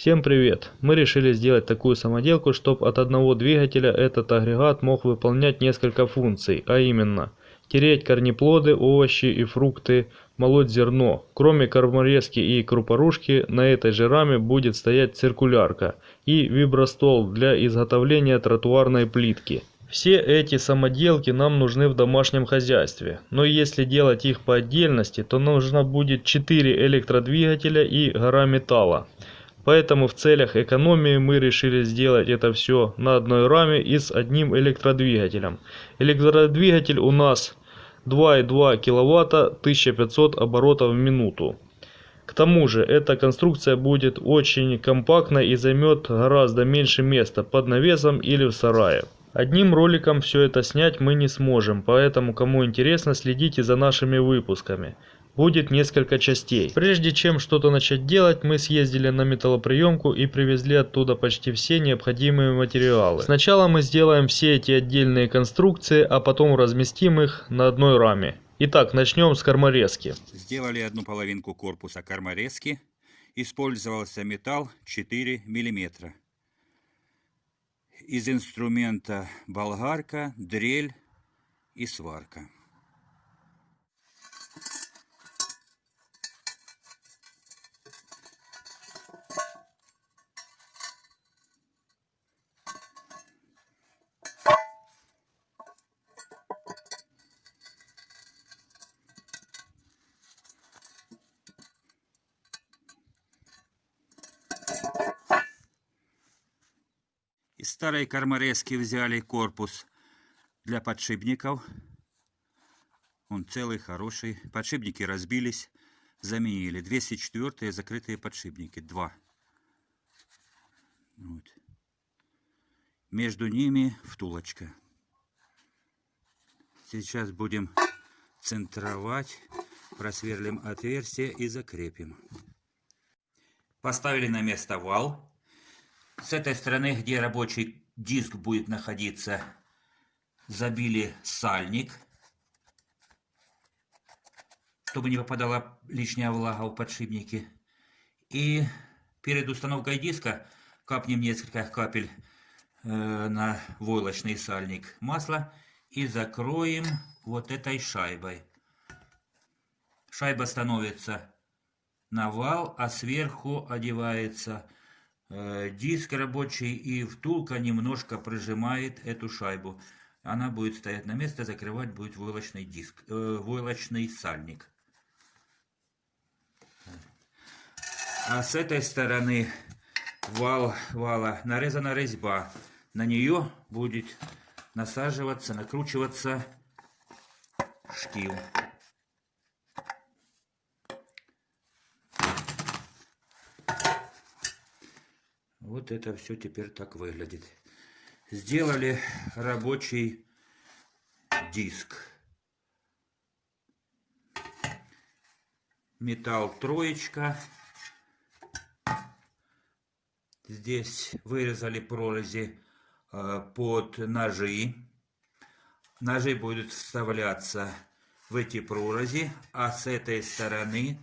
Всем привет! Мы решили сделать такую самоделку, чтобы от одного двигателя этот агрегат мог выполнять несколько функций, а именно тереть корнеплоды, овощи и фрукты, молоть зерно. Кроме корморезки и крупорушки на этой же раме будет стоять циркулярка и вибростол для изготовления тротуарной плитки. Все эти самоделки нам нужны в домашнем хозяйстве, но если делать их по отдельности, то нужно будет 4 электродвигателя и гора металла. Поэтому в целях экономии мы решили сделать это все на одной раме и с одним электродвигателем. Электродвигатель у нас 2,2 кВт 1500 оборотов в минуту. К тому же эта конструкция будет очень компактной и займет гораздо меньше места под навесом или в сарае. Одним роликом все это снять мы не сможем, поэтому кому интересно следите за нашими выпусками будет несколько частей. Прежде чем что-то начать делать, мы съездили на металлоприемку и привезли оттуда почти все необходимые материалы. Сначала мы сделаем все эти отдельные конструкции, а потом разместим их на одной раме. Итак, начнем с корморезки. Сделали одну половинку корпуса корморезки. Использовался металл 4 мм. Из инструмента болгарка, дрель и сварка. Старой корморезки взяли корпус для подшипников. Он целый, хороший. Подшипники разбились, заменили. 204 закрытые подшипники, два. Вот. Между ними втулочка. Сейчас будем центровать, просверлим отверстие и закрепим. Поставили на место вал. С этой стороны, где рабочий диск будет находиться, забили сальник, чтобы не попадала лишняя влага в подшипники. И перед установкой диска капнем несколько капель э, на войлочный сальник масла и закроем вот этой шайбой. Шайба становится на вал, а сверху одевается диск рабочий и втулка немножко прижимает эту шайбу. Она будет стоять на место, закрывать будет войлочный диск, э, войлочный сальник. А с этой стороны вал, вала нарезана резьба. На нее будет насаживаться, накручиваться штил. Вот это все теперь так выглядит. Сделали рабочий диск. Металл троечка. Здесь вырезали прорези э, под ножи. Ножи будут вставляться в эти прорези, а с этой стороны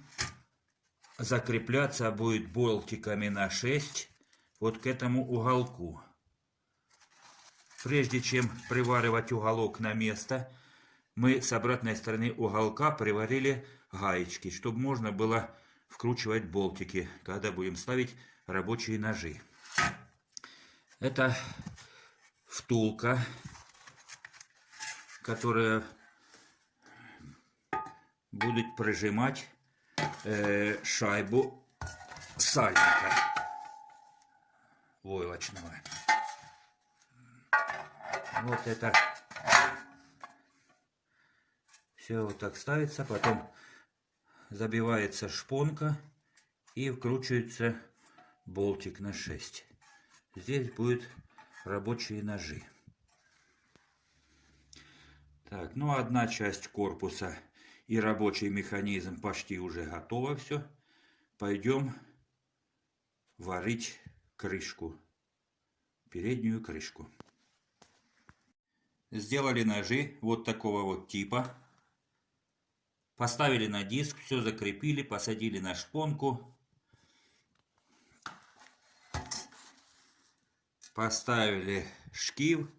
закрепляться будет болтиками на 6 вот к этому уголку. Прежде чем приваривать уголок на место, мы с обратной стороны уголка приварили гаечки, чтобы можно было вкручивать болтики, когда будем ставить рабочие ножи. Это втулка, которая будет прижимать э, шайбу сальника войлочного. Вот это все вот так ставится, потом забивается шпонка и вкручивается болтик на 6. Здесь будет рабочие ножи. Так, ну одна часть корпуса и рабочий механизм почти уже готово все. Пойдем варить крышку, переднюю крышку. Сделали ножи вот такого вот типа. Поставили на диск, все закрепили, посадили на шпонку. Поставили шкив.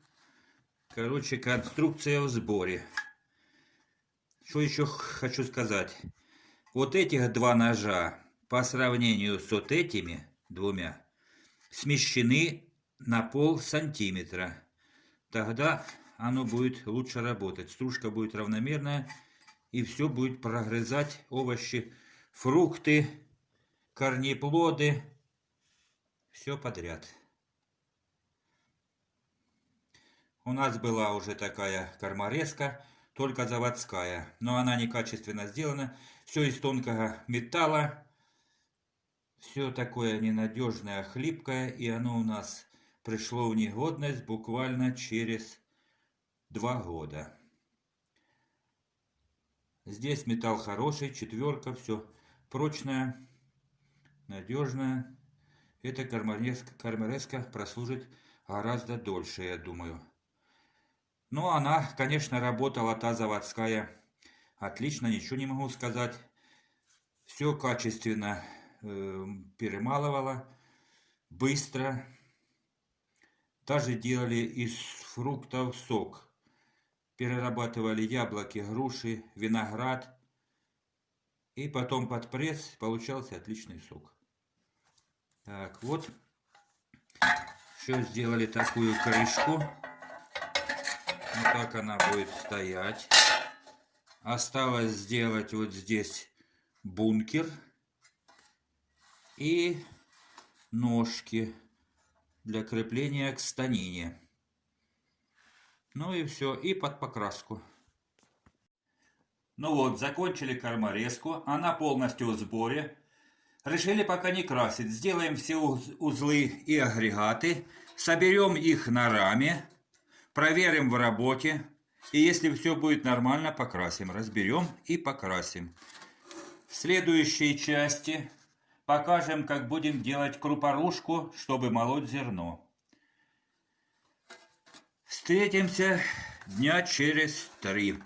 Короче, конструкция в сборе. Что еще хочу сказать? Вот этих два ножа по сравнению с вот этими двумя смещены на пол сантиметра. Тогда оно будет лучше работать. Стружка будет равномерная и все будет прогрызать овощи, фрукты, корнеплоды, все подряд. У нас была уже такая корморезка, только заводская, но она некачественно сделана, все из тонкого металла, все такое ненадежное, хлипкое, и оно у нас пришло в негодность буквально через два года. Здесь металл хороший, четверка, все прочное, надежное. Эта кармареска прослужит гораздо дольше, я думаю. Но она, конечно, работала, та заводская, отлично, ничего не могу сказать. Все качественно перемалывала, быстро. Даже делали из фруктов сок перерабатывали яблоки, груши, виноград. И потом под пресс получался отличный сок. Так, вот. Еще сделали такую крышку. Вот так она будет стоять. Осталось сделать вот здесь бункер. И ножки для крепления к станине. Ну и все, и под покраску. Ну вот, закончили корморезку, она полностью в сборе. Решили пока не красить, сделаем все узлы и агрегаты, соберем их на раме, проверим в работе. И если все будет нормально, покрасим, разберем и покрасим. В следующей части покажем, как будем делать крупорушку, чтобы молоть зерно. Встретимся дня через три.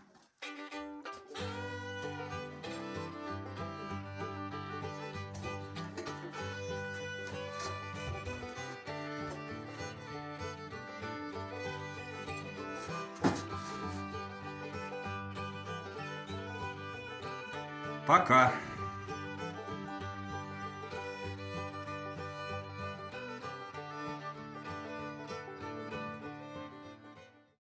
Пока.